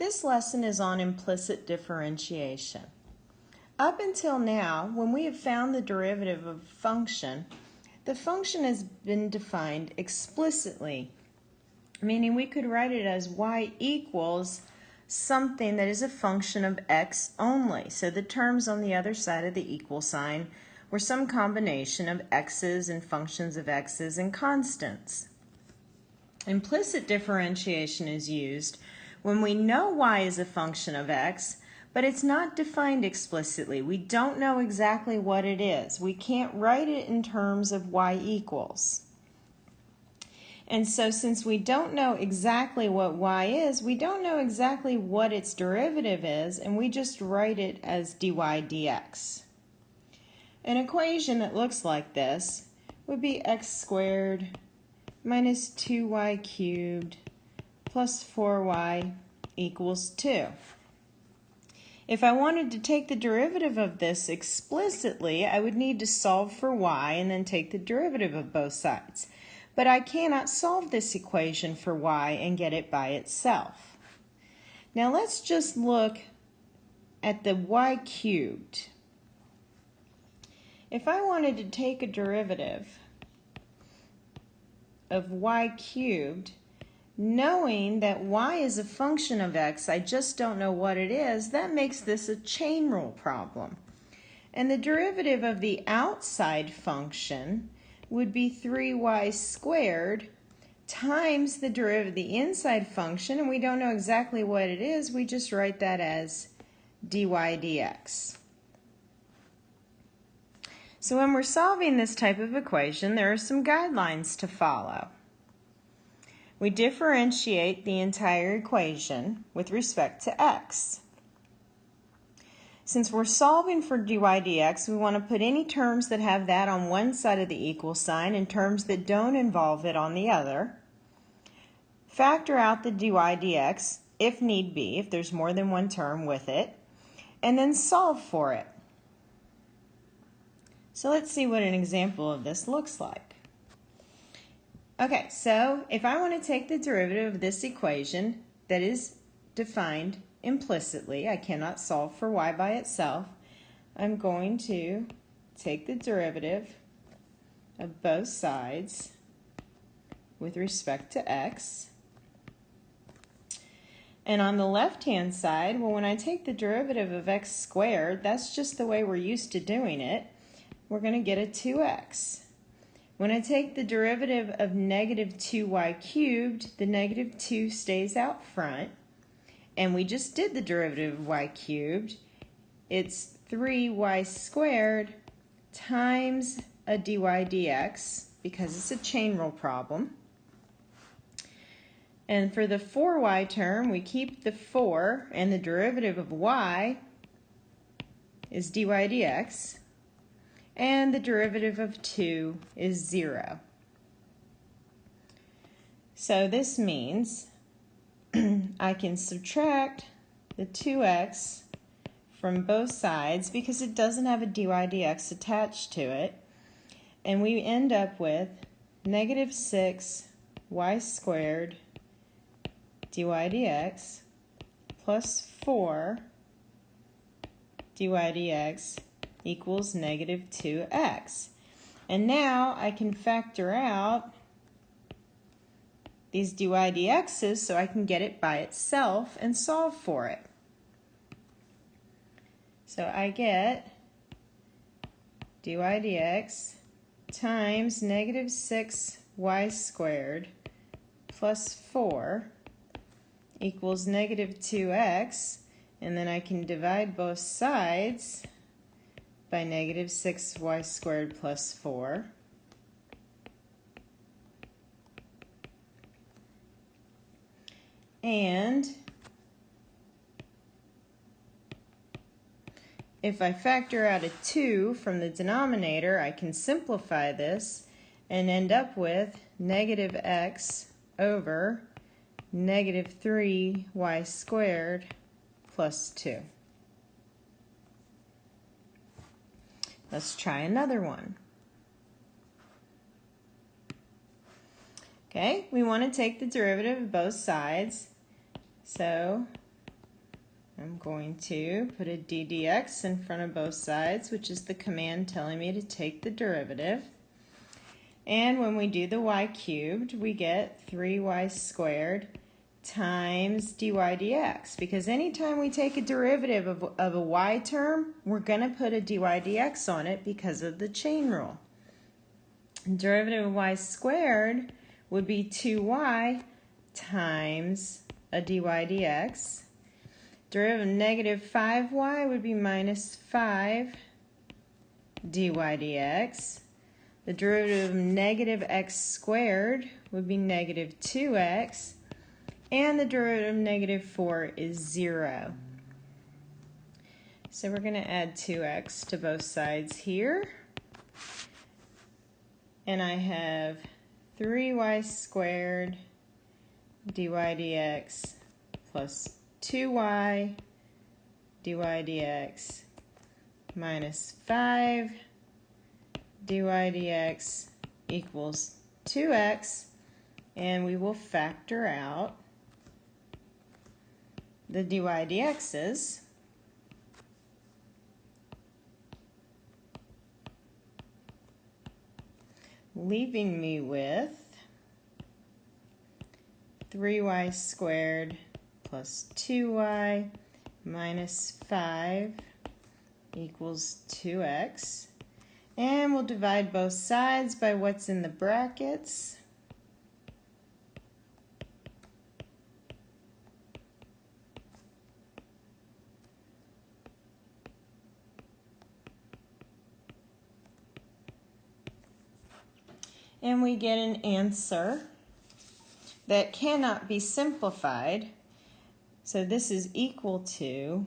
This lesson is on implicit differentiation. Up until now, when we have found the derivative of a function, the function has been defined explicitly, meaning we could write it as y equals something that is a function of x only. So the terms on the other side of the equal sign were some combination of x's and functions of x's and constants. Implicit differentiation is used when we know y is a function of x, but it's not defined explicitly. We don't know exactly what it is. We can't write it in terms of y equals. And so since we don't know exactly what y is, we don't know exactly what its derivative is, and we just write it as dy dx. An equation that looks like this would be x squared minus 2y cubed plus 4y equals 2. If I wanted to take the derivative of this explicitly, I would need to solve for y and then take the derivative of both sides. But I cannot solve this equation for y and get it by itself. Now let's just look at the y cubed. If I wanted to take a derivative of y cubed, knowing that y is a function of x, I just don't know what it is, that makes this a chain rule problem. And the derivative of the outside function would be 3y squared times the derivative of the inside function, and we don't know exactly what it is, we just write that as dy dx. So when we're solving this type of equation, there are some guidelines to follow. We differentiate the entire equation with respect to x. Since we're solving for dy dx, we want to put any terms that have that on one side of the equal sign and terms that don't involve it on the other. Factor out the dy dx if need be, if there's more than one term with it, and then solve for it. So let's see what an example of this looks like. Okay, so if I want to take the derivative of this equation that is defined implicitly, I cannot solve for y by itself, I'm going to take the derivative of both sides with respect to x. And on the left-hand side, well, when I take the derivative of x squared, that's just the way we're used to doing it we're going to get a 2x. When I take the derivative of negative 2y cubed, the negative 2 stays out front. And we just did the derivative of y cubed. It's 3y squared times a dy dx because it's a chain rule problem. And for the 4y term, we keep the 4 and the derivative of y is dy dx and the derivative of 2 is 0. So this means I can subtract the 2x from both sides because it doesn't have a dy dx attached to it. And we end up with negative 6 y squared dy dx plus 4 dy dx equals negative 2x. And now I can factor out these dy dx's so I can get it by itself and solve for it. So I get dy dx times negative 6 y squared plus 4 equals negative 2x, and then I can divide both sides by negative 6y squared plus 4. And if I factor out a 2 from the denominator, I can simplify this and end up with negative x over negative 3y squared plus 2. Let's try another one. Okay, we want to take the derivative of both sides. So I'm going to put a ddx in front of both sides, which is the command telling me to take the derivative. And when we do the y cubed, we get 3y squared times dy dx. Because anytime we take a derivative of, of a y term, we're going to put a dy dx on it because of the chain rule. derivative of y squared would be 2y times a dy dx. Derivative of negative 5y would be minus 5 dy dx. The derivative of negative x squared would be negative 2x. And the derivative of negative 4 is 0. So we're going to add 2x to both sides here. And I have 3y squared dy dx plus 2y dy dx minus 5 dy dx equals 2x and we will factor out the dy dx's leaving me with 3y squared plus 2y minus 5 equals 2x. And we'll divide both sides by what's in the brackets. And we get an answer that cannot be simplified. So this is equal to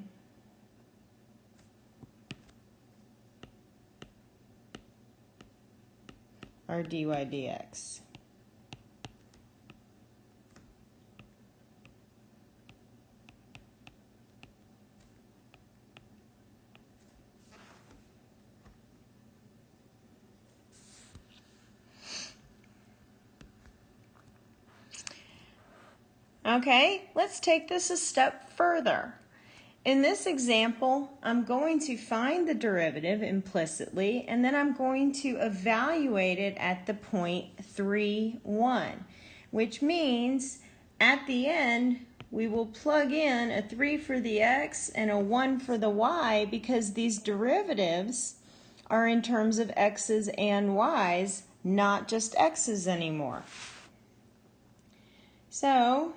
our dy dx. Okay, let's take this a step further. In this example, I'm going to find the derivative implicitly, and then I'm going to evaluate it at the point 3, 1, which means at the end, we will plug in a 3 for the x and a 1 for the y because these derivatives are in terms of x's and y's, not just x's anymore. So,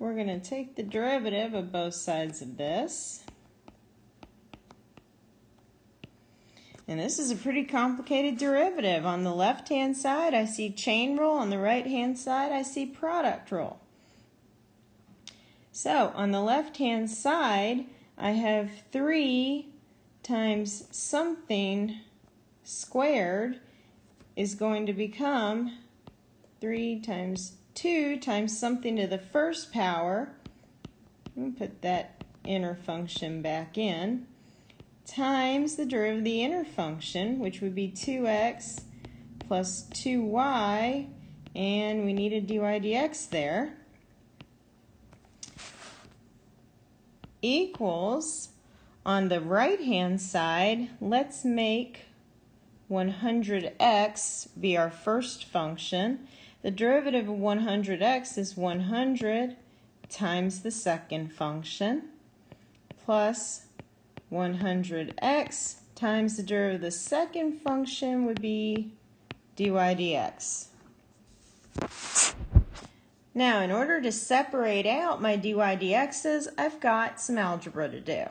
We're going to take the derivative of both sides of this. And this is a pretty complicated derivative. On the left-hand side, I see chain rule. On the right-hand side, I see product rule. So, on the left-hand side, I have 3 times something squared is going to become 3 times 2 times something to the first power, put that inner function back in, times the derivative of the inner function, which would be 2x plus 2y, and we need a dy dx there, equals, on the right-hand side, let's make 100x be our first function, the derivative of 100x is 100 times the second function plus 100x times the derivative of the second function would be dy dx. Now, in order to separate out my dy dx's, I've got some algebra to do.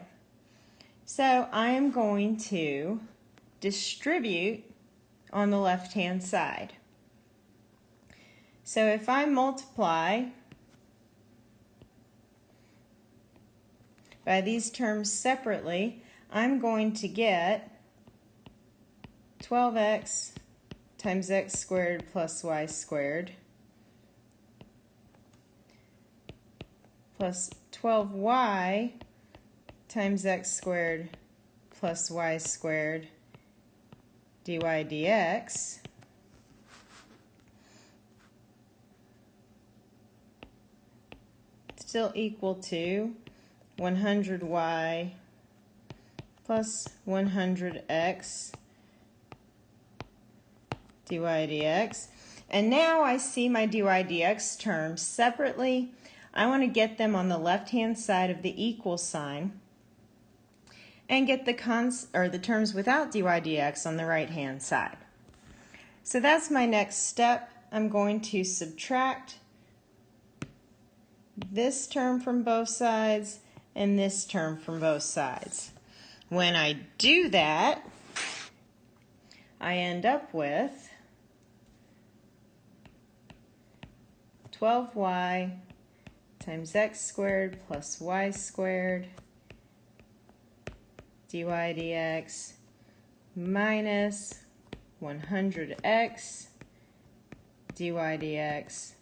So I am going to distribute on the left-hand side. So if I multiply by these terms separately, I'm going to get 12x times x squared plus y squared plus 12y times x squared plus y squared dy dx still equal to 100y plus 100x dy dx. And now I see my dy dx terms separately. I want to get them on the left-hand side of the equal sign and get the cons or the terms without dy dx on the right-hand side. So that's my next step. I'm going to subtract this term from both sides and this term from both sides. When I do that, I end up with 12y times x squared plus y squared dy dx minus 100x dy dx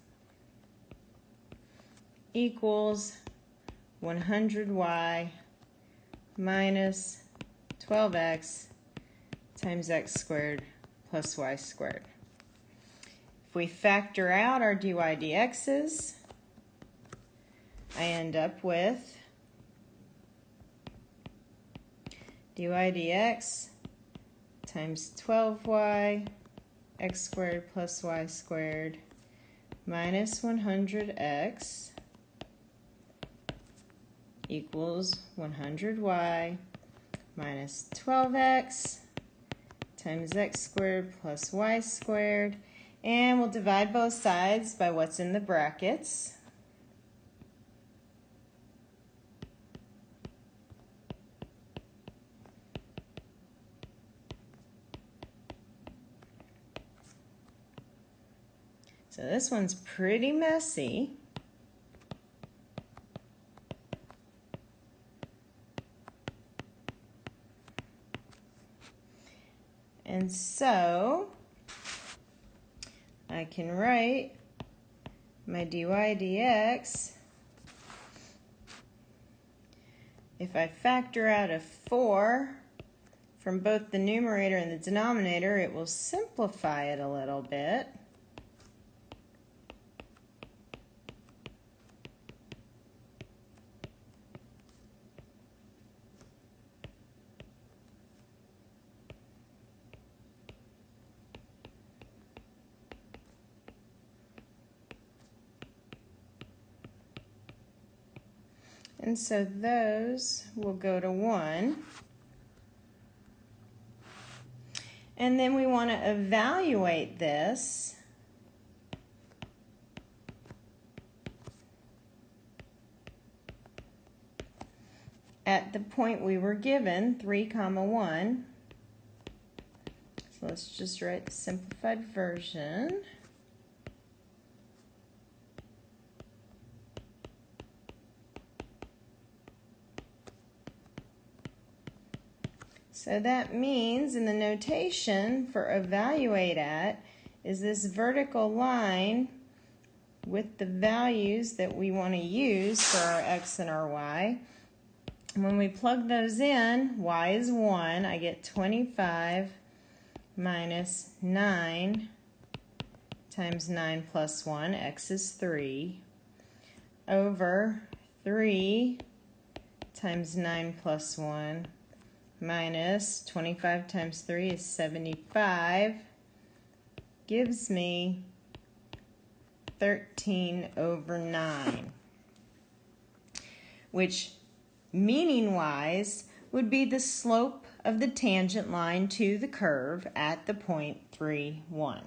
equals 100y minus 12x times x squared plus y squared. If we factor out our dy dx's, I end up with dy dx times 12y x squared plus y squared minus 100x equals 100y minus 12x times x squared plus y squared. And we'll divide both sides by what's in the brackets. So this one's pretty messy. And so I can write my dy dx. If I factor out a 4 from both the numerator and the denominator, it will simplify it a little bit. And so those will go to 1. And then we want to evaluate this. at the point we were given, 3 comma 1. So let's just write the simplified version. So that means in the notation for evaluate at is this vertical line with the values that we want to use for our x and our y. When we plug those in, y is 1. I get 25 minus 9 times 9 plus 1, x is 3, over 3 times 9 plus 1 minus 25 times 3 is 75 gives me 13 over 9 which meaning wise would be the slope of the tangent line to the curve at the point 3 1